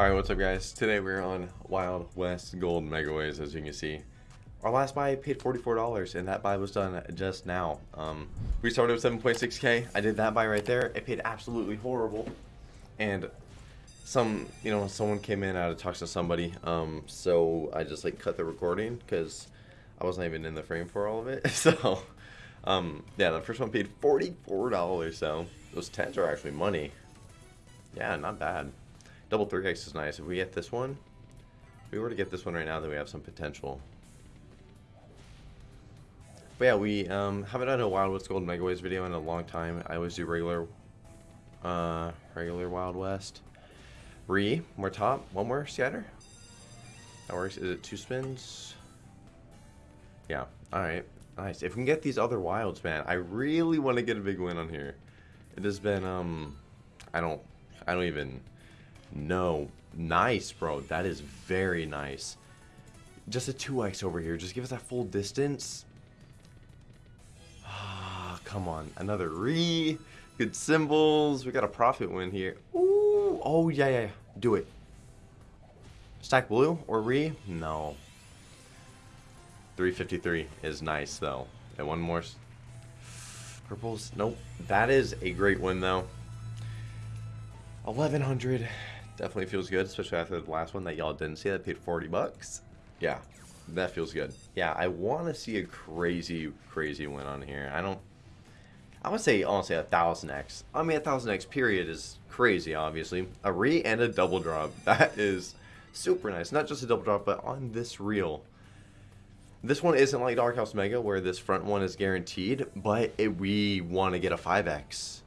Alright, what's up guys? Today we're on Wild West Gold Megaways, as you can see. Our last buy paid $44, and that buy was done just now. Um, we started with 7.6k. I did that buy right there. It paid absolutely horrible. And some, you know, someone came in, I had to talk to somebody. Um, so I just like cut the recording because I wasn't even in the frame for all of it. So, um, yeah, the first one paid $44, so those 10s are actually money. Yeah, not bad. Double 3x is nice. If we get this one, if we were to get this one right now, then we have some potential. But yeah, we um, haven't done a Wild West Gold Megaways video in a long time. I always do regular, uh, regular Wild West. Re, more top, one more scatter. That works. Is it two spins? Yeah. All right. Nice. If we can get these other wilds, man, I really want to get a big win on here. It has been um, I don't, I don't even know. Nice, bro. That is very nice. Just a 2x over here. Just give us that full distance. Ah, come on. Another re. Good symbols. We got a profit win here. Ooh. Oh, yeah, yeah. Do it. Stack blue or re? No. 353 is nice, though. And one more. Purples. Nope. That is a great win, though. 1100 definitely feels good especially after the last one that y'all didn't see that paid 40 bucks. Yeah that feels good. Yeah i want to see a crazy crazy win on here. I don't i would say honestly a thousand x. I mean a thousand x period is crazy obviously. A re and a double drop that is super nice. Not just a double drop but on this reel. This one isn't like Dog House Mega where this front one is guaranteed, but it, we want to get a 5x.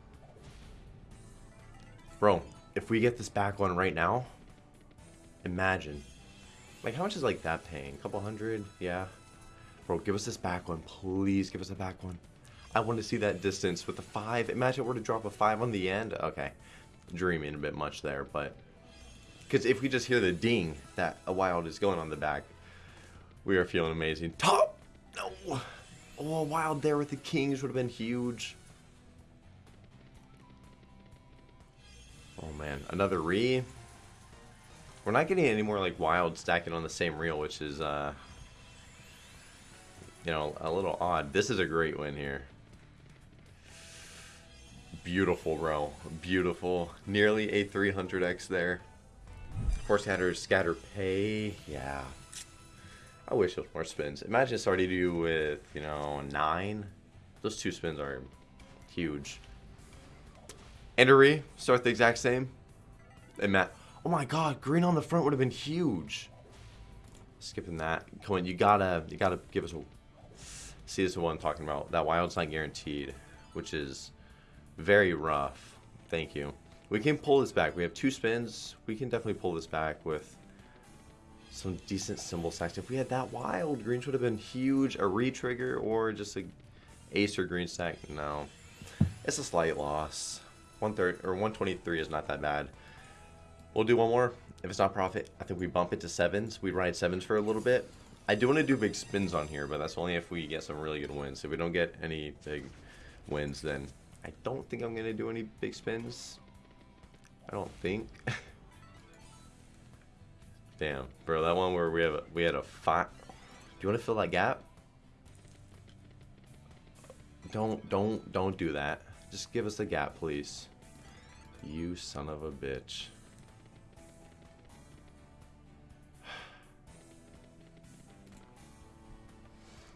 Bro, if we get this back one right now, imagine. Like, how much is, like, that paying? A couple hundred? Yeah. Bro, give us this back one. Please give us a back one. I want to see that distance with the 5. Imagine we're to drop a 5 on the end. Okay. Dreaming a bit much there, but... Because if we just hear the ding that a wild is going on the back, we are feeling amazing. Top! No! Oh, a wild there with the kings would have been huge. Oh man, another re. We're not getting any more like wild stacking on the same reel, which is uh you know, a little odd. This is a great win here. Beautiful, bro. Beautiful. Nearly a 300x there. Four scatter, scatter pay. Yeah. I wish there was more spins. Imagine starting to do with, you know, nine. Those two spins are huge. Endery, start the exact same. And Matt, oh my god, green on the front would have been huge. Skipping that. Come on, you gotta, you gotta give us a... See, this is what I'm talking about. That wild's not guaranteed, which is very rough. Thank you. We can pull this back. We have two spins. We can definitely pull this back with some decent symbol stacks. If we had that wild, greens would have been huge. A re-trigger or just a ace or green stack. No. It's a slight loss. One third or 123 is not that bad. We'll do one more. If it's not profit, I think we bump it to sevens. We ride sevens for a little bit. I do want to do big spins on here, but that's only if we get some really good wins. If we don't get any big wins, then I don't think I'm going to do any big spins. I don't think. Damn, bro, that one where we have a, we had a five. Do you want to fill that gap? Don't don't don't do that. Just give us the gap, please. You son of a bitch.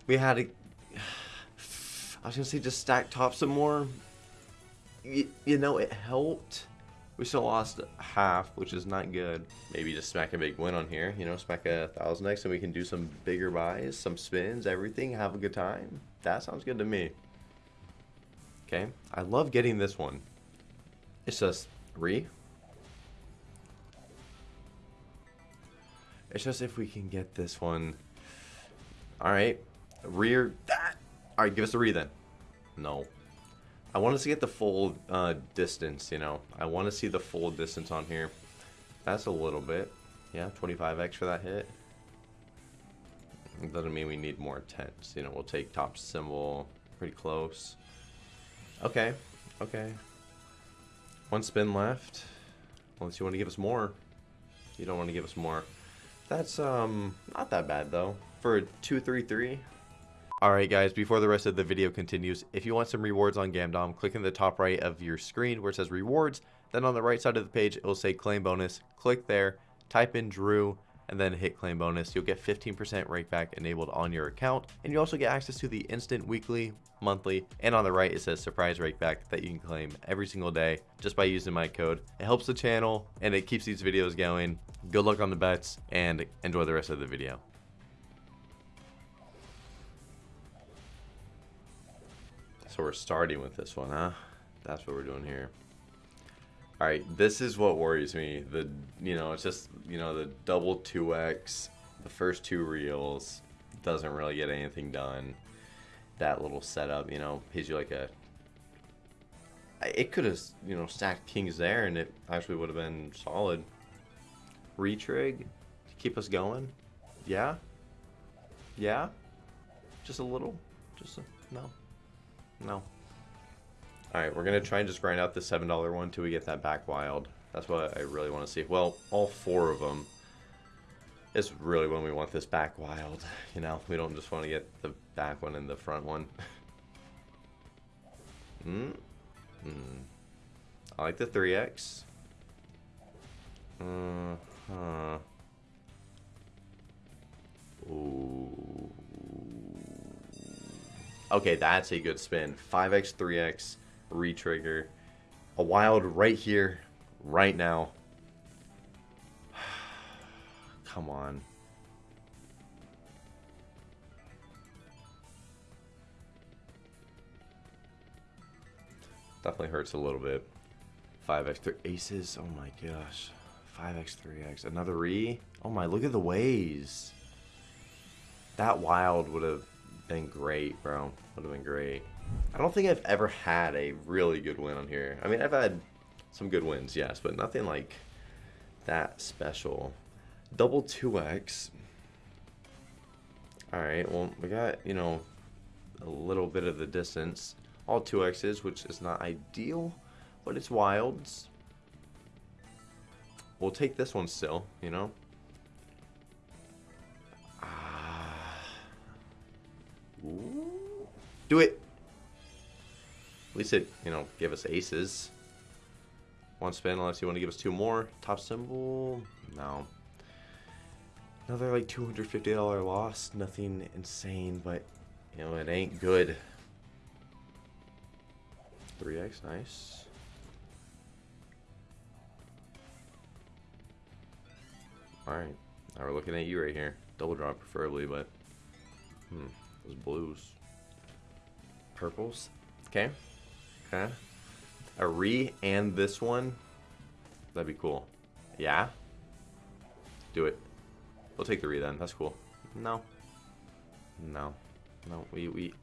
We had a... I was gonna say just stack top some more. You, you know, it helped. We still lost half, which is not good. Maybe just smack a big win on here. You know, smack a thousand X and we can do some bigger buys, some spins, everything, have a good time. That sounds good to me. Okay, I love getting this one. It's just re. It's just if we can get this one. All right, rear that. All right, give us a re then. No. I want us to get the full uh, distance, you know. I want to see the full distance on here. That's a little bit. Yeah, 25x for that hit. It doesn't mean we need more tens. You know, we'll take top symbol pretty close. Okay, okay. One spin left. Unless you want to give us more. You don't want to give us more. That's um not that bad though. For a 233. Alright guys, before the rest of the video continues, if you want some rewards on Gamdom, click in the top right of your screen where it says rewards. Then on the right side of the page, it will say claim bonus. Click there, type in Drew, and then hit claim bonus. You'll get 15% rakeback enabled on your account. And you also get access to the instant weekly, monthly, and on the right it says surprise rakeback that you can claim every single day just by using my code. It helps the channel and it keeps these videos going. Good luck on the bets and enjoy the rest of the video. So we're starting with this one, huh? That's what we're doing here. All right, this is what worries me. The you know, it's just you know the double two X, the first two reels doesn't really get anything done. That little setup, you know, pays you like a. It could have you know stacked kings there, and it actually would have been solid. Retrig to keep us going, yeah, yeah, just a little, just a, no, no. Alright, we're going to try and just grind out the $7 one until we get that back wild. That's what I really want to see. Well, all four of them is really when we want this back wild. You know, we don't just want to get the back one and the front one. Hmm. Hmm. I like the 3x. Uh huh. Ooh. Okay, that's a good spin. 5x, 3x retrigger. A wild right here, right now. Come on. Definitely hurts a little bit. 5x, 3 aces. Oh my gosh. 5x, 3x. Another re. Oh my, look at the ways. That wild would have been great, bro. Would have been great. I don't think I've ever had a really good win on here. I mean, I've had some good wins, yes, but nothing like that special. Double 2x. Alright, well, we got, you know, a little bit of the distance. All 2x's, which is not ideal, but it's wilds. We'll take this one still, you know? Ah. Do it! Least it, you know, gave us aces. One spin, unless you want to give us two more. Top symbol, no. Another like $250 loss. Nothing insane, but, you know, it ain't good. 3x, nice. Alright, now we're looking at you right here. Double drop preferably, but, hmm, those blues. Purples, okay. Okay. A re and this one. That'd be cool. Yeah? Do it. We'll take the re then. That's cool. No. No. No. We, we...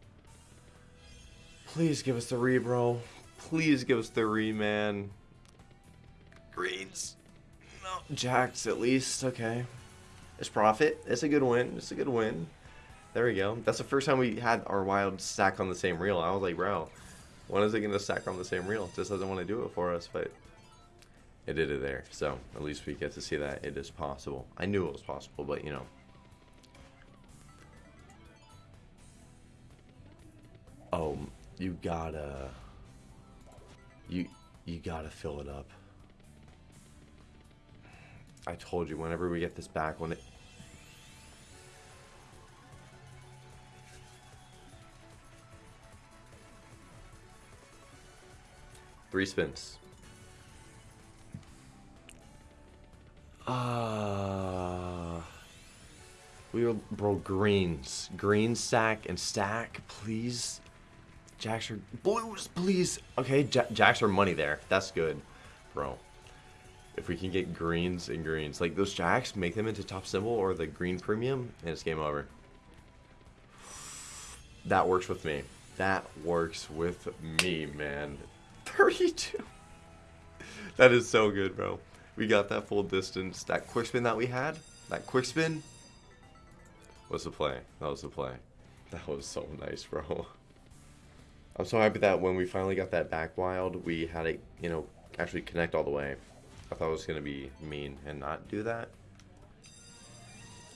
Please give us the re, bro. Please give us the re, man. Greens. No. Jacks, at least. Okay. It's profit. It's a good win. It's a good win. There we go. That's the first time we had our wild stack on the same reel. I was like, bro, when is it going to stack on the same reel? It just doesn't want to do it for us, but it did it there. So at least we get to see that it is possible. I knew it was possible, but you know. Oh, you gotta, you, you gotta fill it up. I told you, whenever we get this back, when it, Three spins. Ah. Uh, we will, bro, greens. Green stack and stack, please. Jacks are, blues, please. Okay, jacks are money there. That's good, bro. If we can get greens and greens. Like, those jacks, make them into top symbol or the green premium, and it's game over. That works with me. That works with me, man. 32. that is so good, bro. We got that full distance. That quick spin that we had, that quick spin, was the play. That was the play. That was so nice, bro. I'm so happy that when we finally got that back wild, we had it, you know, actually connect all the way. I thought it was going to be mean and not do that.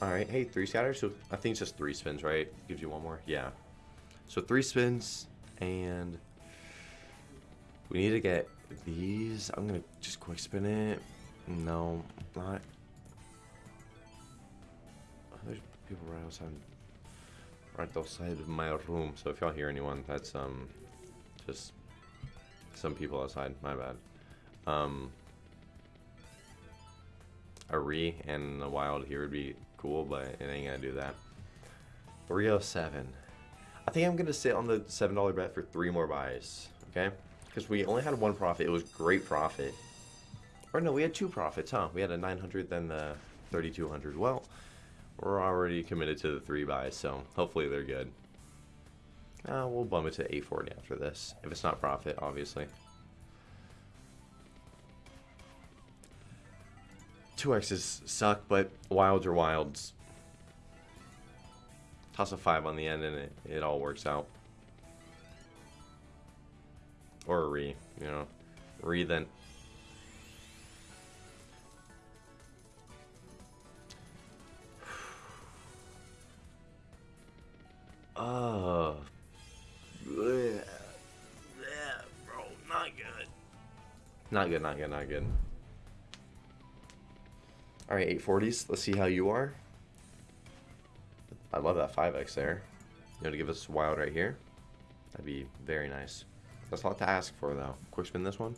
Alright, hey, three scatters. So I think it's just three spins, right? Gives you one more. Yeah. So three spins, and we need to get these. I'm going to just quick spin it. No, not. There's people right outside, right outside of my room. So if y'all hear anyone, that's um, just some people outside. My bad. Um, a re and the wild here would be cool, but it ain't gonna do that. Rio 7. I think I'm gonna sit on the $7 bet for three more buys, okay? Because we only had one profit. It was great profit. Or no, we had two profits, huh? We had a 900, then the 3200. Well, we're already committed to the three buys, so hopefully they're good. Uh, we'll bump it to 840 after this. If it's not profit, obviously. 2x's suck, but wilds are wilds. Toss a 5 on the end and it, it all works out. Or re, you know. Re then. Oh. Blech, bro, not good. Not good, not good, not good. Alright, 840s. Let's see how you are. I love that 5x there. You know, to give us wild right here. That'd be very nice. That's a lot to ask for, though. Quick spin this one.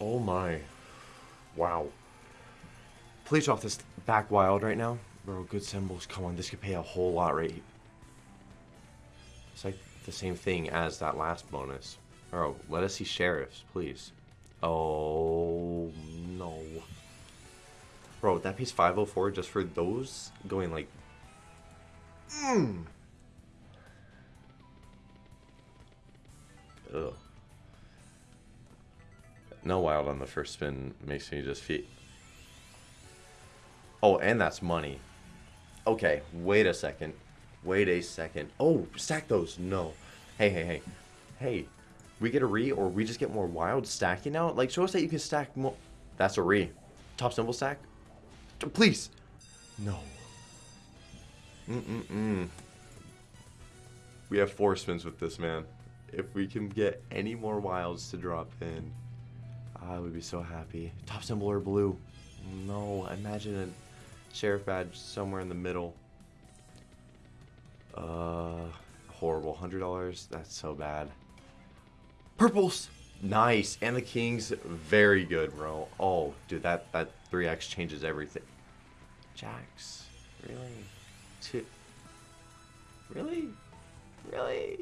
Oh my. Wow. Please drop this back wild right now. Bro, good symbols. Come on, this could pay a whole lot right here. It's like the same thing as that last bonus. Bro, let us see sheriffs, please. Oh, no. Bro, that pays 504 just for those going like... Mmm. Ugh. No wild on the first spin makes me just feel... Oh, and that's money. Okay, wait a second. Wait a second. Oh, stack those. No. Hey, hey, hey. Hey, we get a re or we just get more wild stacking out? Like, show us that you can stack more. That's a re. Top symbol stack? Please. No. Mm-mm-mm. We have four spins with this, man. If we can get any more wilds to drop in, I would be so happy. Top symbol or blue? No, imagine a sheriff badge somewhere in the middle. Uh, horrible. $100? That's so bad. Purples. Nice. And the Kings, very good, bro. Oh, dude, that, that 3x changes everything. Jacks. Really? Really? Really?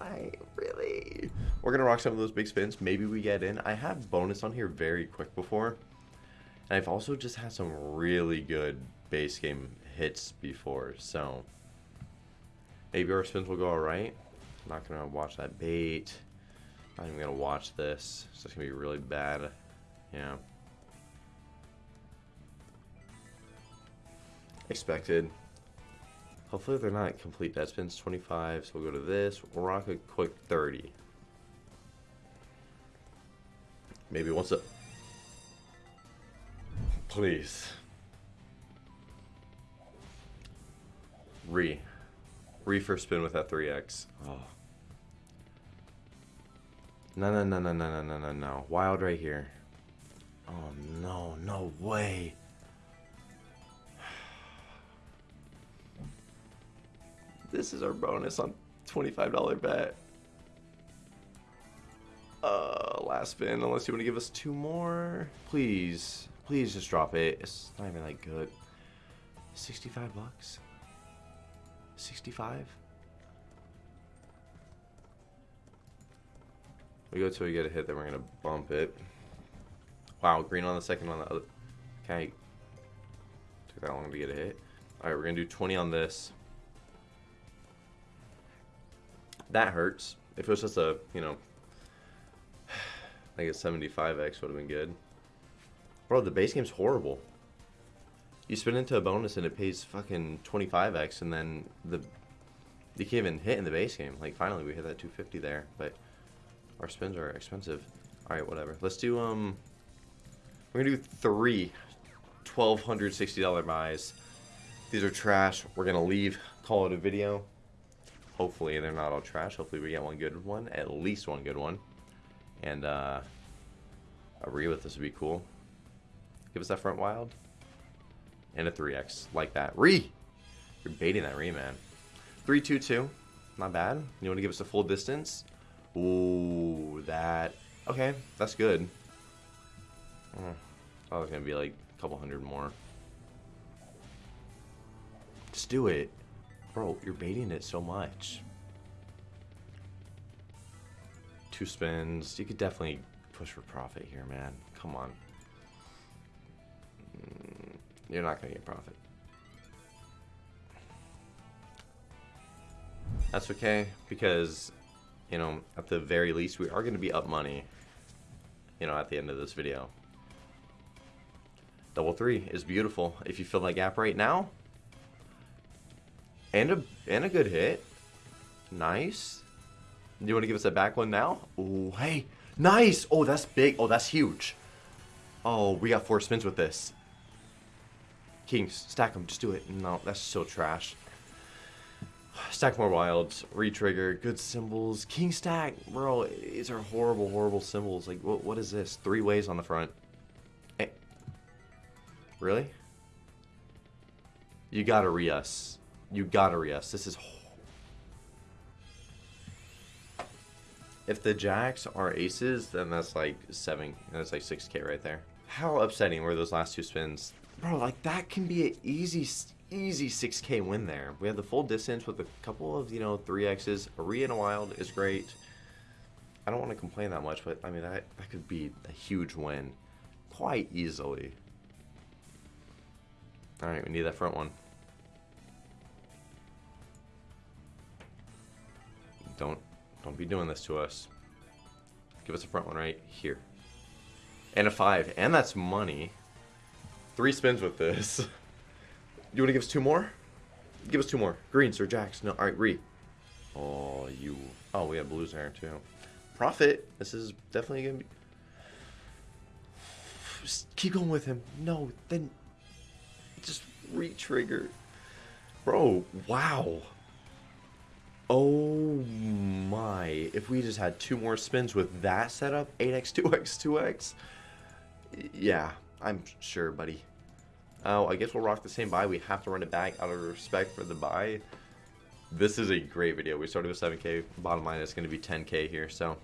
I really? We're to rock some of those big spins. Maybe we get in. I have bonus on here very quick before. And I've also just had some really good base game hits before. So maybe our spins will go alright. I'm not to watch that bait. I'm not even gonna watch this. It's gonna be really bad. Yeah. Expected. Hopefully they're not complete dead spins. 25, so we'll go to this. We'll rock a quick 30. Maybe once a... Please. Re. Re for spin with that 3x. Oh. No, no, no, no, no, no, no, no. Wild right here. Oh, no, no way. This is our bonus on $25 bet. Uh, last spin, unless you want to give us two more. Please, please just drop it. It's not even that good. 65 bucks? 65? We go till we get a hit, then we're gonna bump it. Wow, green on the second on the other. Okay. Took that long to get a hit. Alright, we're gonna do 20 on this. That hurts. If it was just a, you know, I guess 75x would have been good. Bro, the base game's horrible. You spin into a bonus and it pays fucking 25x and then the You can't even hit in the base game. Like, finally, we hit that 250 there, but our spins are expensive. Alright, whatever. Let's do, um... We're gonna do three $1,260 buys. These are trash. We're gonna leave, call it a video. Hopefully they're not all trash. Hopefully we get one good one, at least one good one. And uh, a re with this would be cool. Give us that front wild. And a 3x, like that. Re! You're baiting that re, man. 322, not bad. You want to give us a full distance? Ooh, that. Okay, that's good. Oh, I was gonna be like a couple hundred more. Just do it. Bro, you're baiting it so much. Two spins. You could definitely push for profit here, man. Come on. Mm, you're not going to get profit. That's okay, because, you know, at the very least, we are going to be up money, you know, at the end of this video. Double three is beautiful. If you fill that gap right now, and a and a good hit. Nice. Do you want to give us a back one now? Oh, hey. Nice. Oh, that's big. Oh, that's huge. Oh, we got four spins with this. Kings, stack them. Just do it. No, that's so trash. Stack more wilds. Retrigger. Good symbols. King stack. Bro, these are horrible, horrible symbols. Like, what, what is this? Three ways on the front. Hey. Eh. Really? You gotta re-us. You gotta re-us. This is... If the jacks are aces, then that's like 7... That's like 6k right there. How upsetting were those last two spins? Bro, like that can be an easy, easy 6k win there. We have the full distance with a couple of, you know, 3x's. A re and a wild is great. I don't want to complain that much, but I mean, that, that could be a huge win. Quite easily. Alright, we need that front one. Don't don't be doing this to us. Give us a front one right here. And a five. And that's money. Three spins with this. you want to give us two more? Give us two more. Greens or jacks. No. Alright, re. Oh, you. Oh, we have blues there too. Profit. This is definitely going to be. Just keep going with him. No, then. Just re-trigger. Bro, wow. Oh my. If we just had two more spins with that setup, 8x, 2x, 2x. Yeah, I'm sure, buddy. Oh, I guess we'll rock the same buy. We have to run it back out of respect for the buy. This is a great video. We started with 7k. Bottom line is going to be 10k here, so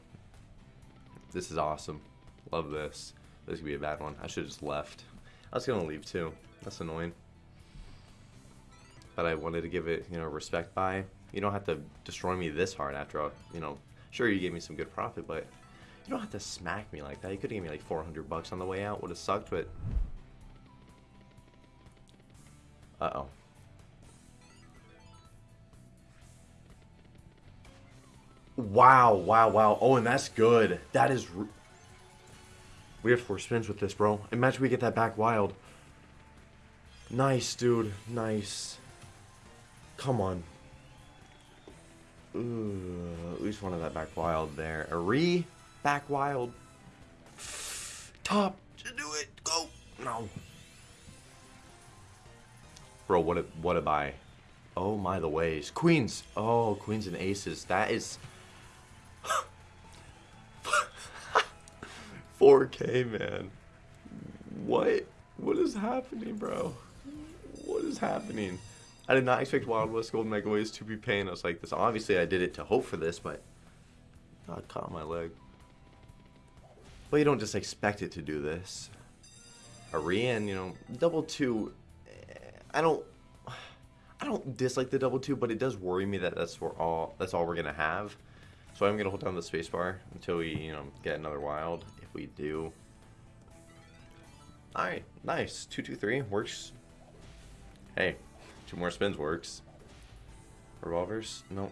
this is awesome. Love this. This could be a bad one. I should have just left. I was going to leave too. That's annoying. But I wanted to give it, you know, respect buy. You don't have to destroy me this hard after all. You know, sure you gave me some good profit, but you don't have to smack me like that. You could have given me like 400 bucks on the way out. Would have sucked, but... Uh-oh. Wow, wow, wow. Oh, and that's good. That is... We have four spins with this, bro. Imagine we get that back wild. Nice, dude. Nice. Come on. Ooh, at least one of that back wild there. A re back wild. Top. Just do it. Go. No. Bro, what a what a buy. Oh my the ways. Queens. Oh, queens and aces. That is 4k man. What? What is happening, bro? What is happening? I did not expect Wild West Golden Megaways to be paying us like this. Obviously, I did it to hope for this, but God caught my leg. Well, you don't just expect it to do this. Arian, you know, double two. Eh, I don't, I don't dislike the double two, but it does worry me that that's for all. That's all we're gonna have. So I'm gonna hold down the spacebar until we, you know, get another wild. If we do. All right, nice. Two two three works. Hey, Two more spins works. Revolvers? No.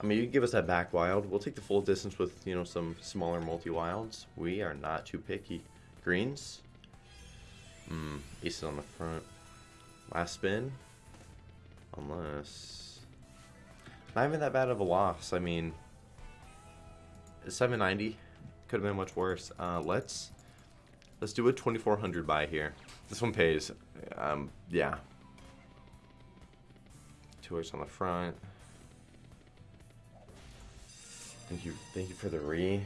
I mean, you give us that back wild. We'll take the full distance with, you know, some smaller multi-wilds. We are not too picky. Greens? Hmm, aces on the front. Last spin? Unless... not even that bad of a loss. I mean, 790 could have been much worse. Uh, let's let's do a 2400 buy here. This one pays. Um, yeah. X on the front. Thank you, thank you for the re.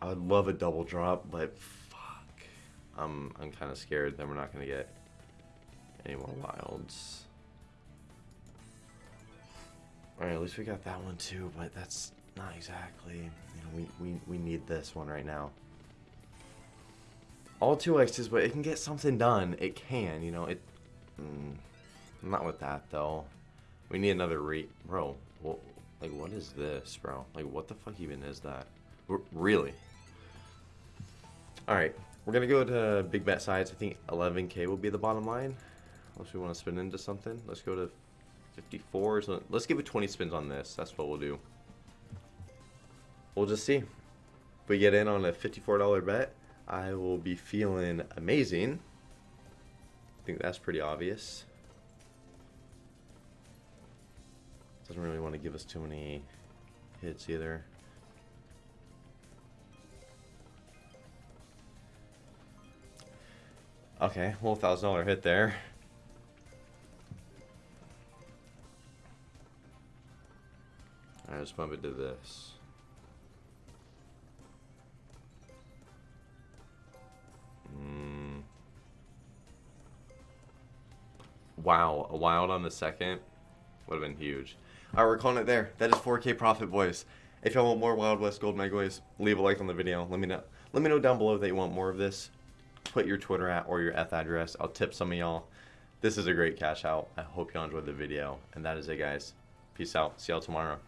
I would love a double drop, but fuck, I'm I'm kind of scared that we're not gonna get any more wilds. All right, at least we got that one too, but that's not exactly. You know, we we we need this one right now. All two X's, but it can get something done. It can, you know. It. Mm, not with that though. We need another re, bro. Like, what is this, bro? Like, what the fuck even is that? R really? Alright, we're gonna go to big bet size. I think 11k will be the bottom line. Unless we want to spin into something. Let's go to 54. So let's give it 20 spins on this. That's what we'll do. We'll just see. If we get in on a $54 bet, I will be feeling amazing. I think that's pretty obvious. Doesn't really want to give us too many hits either. Okay, well, thousand dollar hit there. I just bump it to this. Mm. Wow, a wild on the second would have been huge. Alright, we're calling it there. That is 4K profit, boys. If y'all want more Wild West Gold Megaways, leave a like on the video. Let me know. Let me know down below that you want more of this. Put your Twitter at or your F address. I'll tip some of y'all. This is a great cash out. I hope y'all enjoyed the video. And that is it, guys. Peace out. See y'all tomorrow.